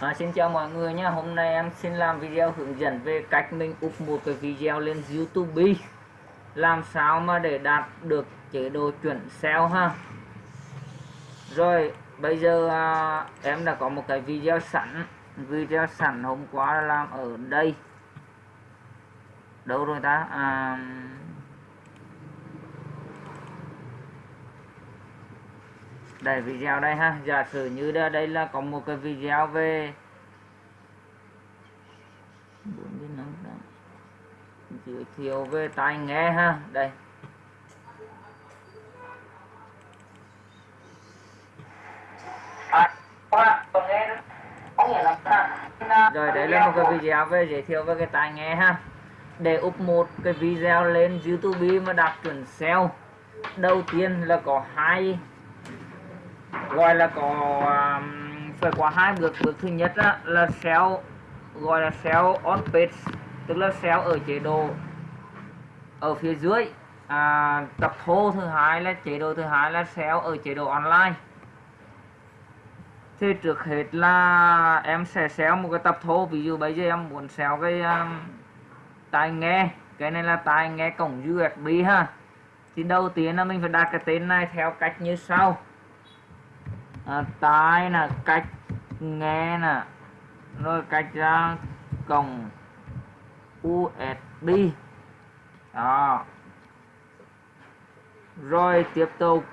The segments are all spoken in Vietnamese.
À, xin chào mọi người nhé hôm nay em xin làm video hướng dẫn về cách mình up một cái video lên YouTube. Làm sao mà để đạt được chế độ chuẩn SEO ha? Rồi bây giờ à, em đã có một cái video sẵn. Video sẵn hôm qua làm ở đây. Đâu rồi ta? À, đây video đây ha. Giả sử như đây, đây là có một cái video về giới thiệu về tai nghe ha. Đây. Rồi đấy là một cái video về giới thiệu về cái tai nghe ha. Để up một cái video lên YouTube mà đạt chuẩn SEO đầu tiên là có hai gọi là có um, phải có hai bước. Bước thứ nhất á, là SEO gọi là SEO on page tức là SEO ở chế độ ở phía dưới. À, tập thô thứ hai là chế độ thứ hai là SEO ở chế độ online. Thì trước hết là em sẽ xéo một cái tập thô. Ví dụ bây giờ em muốn xéo cái um, tai nghe. Cái này là tai nghe cổng USB ha. Thì đầu tiên là mình phải đặt cái tên này theo cách như sau à, tai là cách nghe nè rồi cách ra cổng USB đó. Rồi tiếp tục.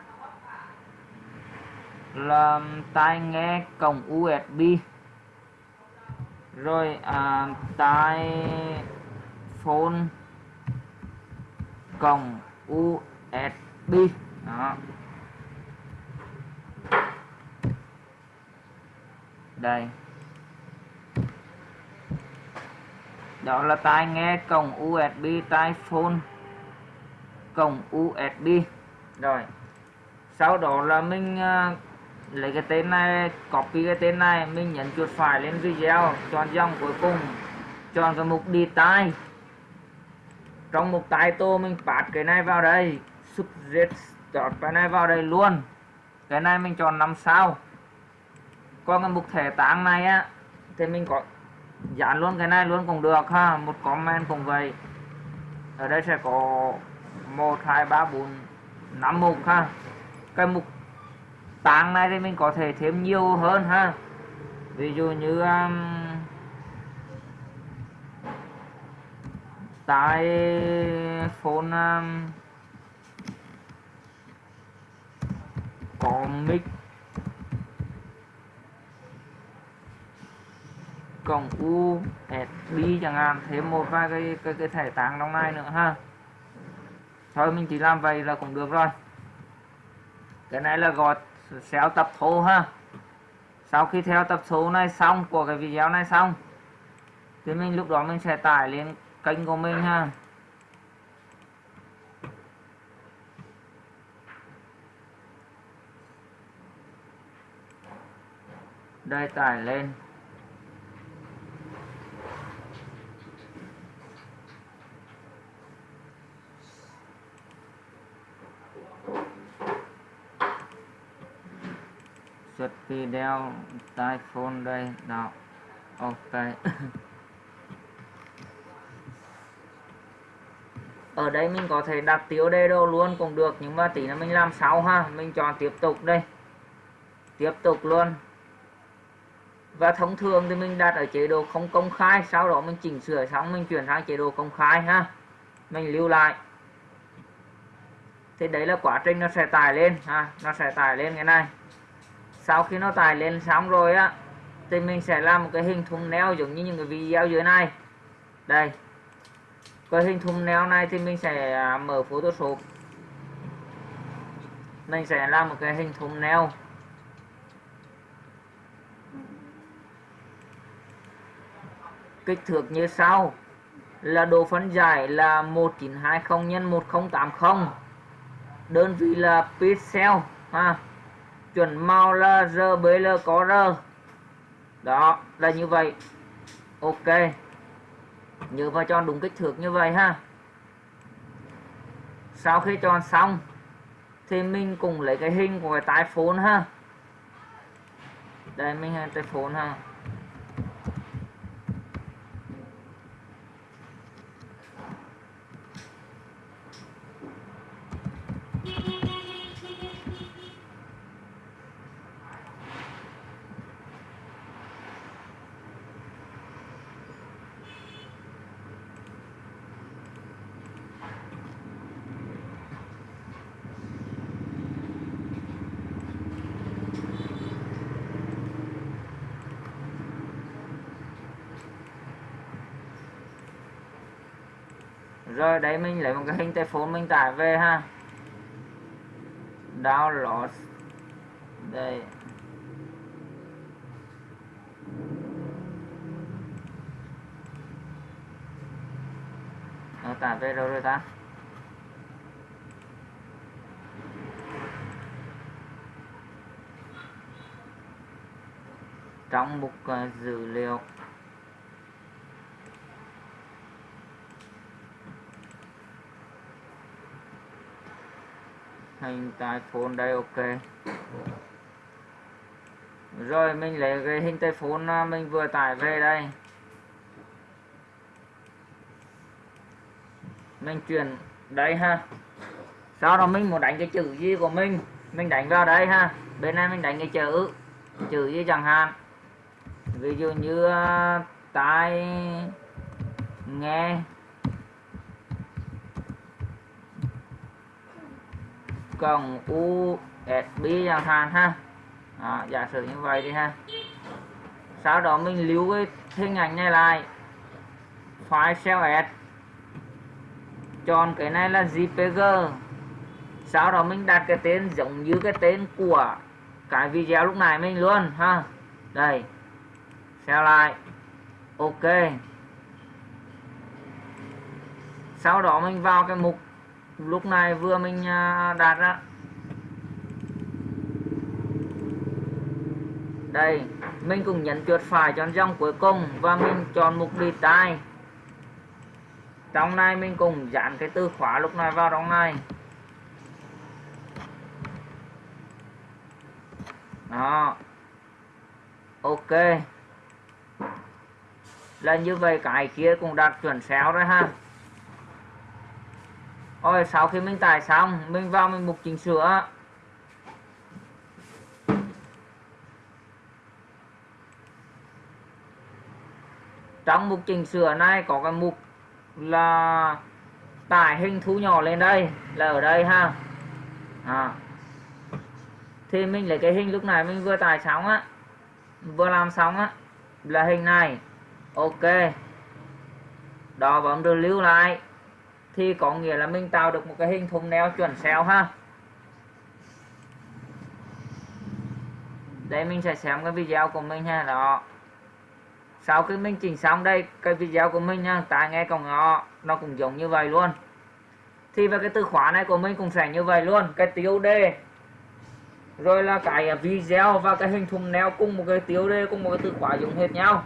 Là tai nghe cổng USB rồi à, tai phone cổng USB đó. Đây. Đó là tai nghe cổng USB tai phone cổng USB rồi sau đó là mình uh, lấy cái tên này copy cái tên này mình nhấn chuột phải lên video chọn dòng cuối cùng chọn cái mục đi tai. Trong mục tai tô mình phát cái này vào đây subject chọn cái này vào đây luôn. Cái này mình chọn 5 sao còn cái mục thẻ tạng này á thì mình có dán luôn cái này luôn cũng được ha một comment cũng vậy. Ở đây sẽ có một hai ba bốn năm mục ha. Cái mục tạng này thì mình có thể thêm nhiều hơn ha. Ví dụ như um, tại phone um, có mic cộng USB chẳng hạn thêm một vài cái cái, cái thẻ tảng trong này nữa ha. Thôi mình chỉ làm vậy là cũng được rồi. Cái này là gọi xéo tập thô ha. Sau khi theo tập số này xong của cái video này xong thì mình lúc đó mình sẽ tải lên kênh của mình ha. Đây tải lên. Xuất video tai phone đây. Nào ok. Ở đây mình có thể đặt tiêu đề đồ luôn cũng được, nhưng mà tí nữa mình làm sau ha. Mình chọn tiếp tục đây. Tiếp tục luôn. Và thông thường thì mình đặt ở chế độ không công khai, sau đó mình chỉnh sửa xong mình chuyển sang chế độ công khai ha. Mình lưu lại. Thì đấy là quá trình nó sẽ tải lên ha, nó sẽ tải lên cái này sau khi nó tải lên xong rồi á, thì mình sẽ làm một cái hình thùng neo giống như những cái video dưới này. Đây. Cái hình thùng neo này thì mình sẽ à, mở photoshop. Mình sẽ làm một cái hình thùng neo kích thước như sau. Là độ phân giải là 1920 x 1080 đơn vị là pixel, ha chuẩn màu là RBL có R đó, là như vậy. Ok. Nhớ vào chọn đúng kích thước như vậy ha. Sau khi chọn xong, thì mình cùng lấy cái hình của cái tai phone ha. Đây, mình hay tai phone ha. Rồi đấy mình lấy một cái hình tay mình tải về ha. Download đây. Nó tải về đâu rồi ta? Trong mục uh, ờ, dữ liệu. Hình tại phone đây, ok. Rồi, mình lấy cái hình tay phone à, mình vừa tải về đây. Mình chuyển đây ha. Sau đó mình muốn đánh cái chữ gì của mình. Mình đánh vào đây ha. Bên này mình đánh cái chữ chữ gì chẳng hạn. Ví dụ như à, tai nghe. Còn USB chẳng hạn ha. À, giả sử như vậy đi ha. Sau đó mình lưu cái hình ảnh này lại. File CSS chọn cái này là JPG sau đó mình đặt cái tên giống như cái tên của cái video lúc này mình luôn ha. Đây. Xeo lại. Ok. Sau đó mình vào cái mục lúc này vừa mình à, đạt ra. Đây, mình cũng nhấn chuột phải chọn dòng cuối cùng và mình chọn mục đi tai trong này mình cùng dán cái từ khóa lúc này vào trong này. Đó. Ok. Là như vậy, cái kia cũng đạt chuẩn xéo rồi ha rồi sau khi mình tải xong, mình vào mình mục chỉnh sửa. Trong mục chỉnh sửa này có cái mục là tải hình thu nhỏ lên đây, là ở đây ha. À. thì mình lấy cái hình lúc này mình vừa tải xong á, vừa làm xong á, là hình này. Ok. Đó, bấm được lưu lại thì có nghĩa là mình tạo được một cái hình thùng neo chuẩn xéo ha. Đây, mình sẽ xem cái video của mình ha, đó. Sau khi mình chỉnh xong đây, cái video của mình nha tai nghe còn nó nó cũng giống như vậy luôn. Thì về cái từ khóa này của mình cũng sẽ như vậy luôn, cái tiêu đề. Rồi là cái à, video và cái hình thùng neo cùng một cái tiêu đề, cùng một cái từ khóa giống hết nhau.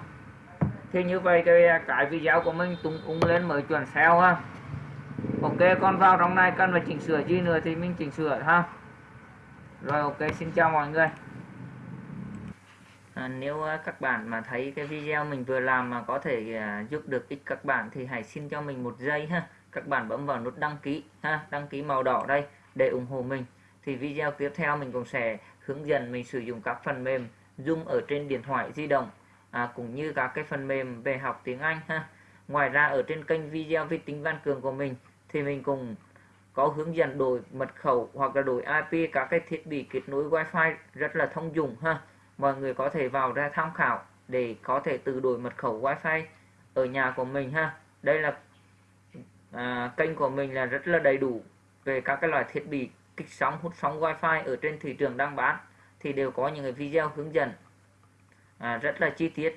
Thì như vậy cái à, cái video của mình tung ung lên mới chuẩn SEO ha ok con vào trong này cần phải chỉnh sửa gì nữa thì mình chỉnh sửa ha. Rồi ok xin chào mọi người. À, nếu à, các bạn mà thấy cái video mình vừa làm mà có thể à, giúp được ích các bạn thì hãy xin cho mình một giây ha. Các bạn bấm vào nút đăng ký ha đăng ký màu đỏ đây để ủng hộ mình. Thì video tiếp theo mình cũng sẽ hướng dẫn mình sử dụng các phần mềm Zoom ở trên điện thoại di động à, cũng như các cái phần mềm về học tiếng Anh ha. Ngoài ra ở trên kênh video vi tính văn cường của mình thì mình cũng có hướng dẫn đổi mật khẩu hoặc là đổi IP các cái thiết bị kết nối Wi-Fi rất là thông dụng ha. Mọi người có thể vào ra tham khảo để có thể tự đổi mật khẩu Wi-Fi ở nhà của mình ha. Đây là à, kênh của mình là rất là đầy đủ về các cái loại thiết bị kích sóng hút sóng Wi-Fi ở trên thị trường đang bán thì đều có những cái video hướng dẫn. À, rất là chi tiết.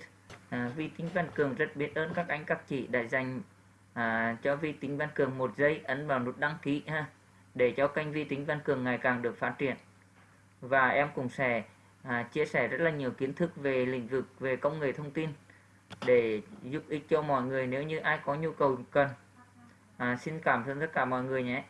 À, vi tính văn cường rất biết ơn các anh các chị đã dành à, cho vi tính văn cường một giây ấn vào nút đăng ký ha để cho kênh vi tính văn cường ngày càng được phát triển. Và em cũng sẽ à, chia sẻ rất là nhiều kiến thức về lĩnh vực về công nghệ thông tin để giúp ích cho mọi người nếu như ai có nhu cầu cần. À, xin cảm ơn tất cả mọi người nhé.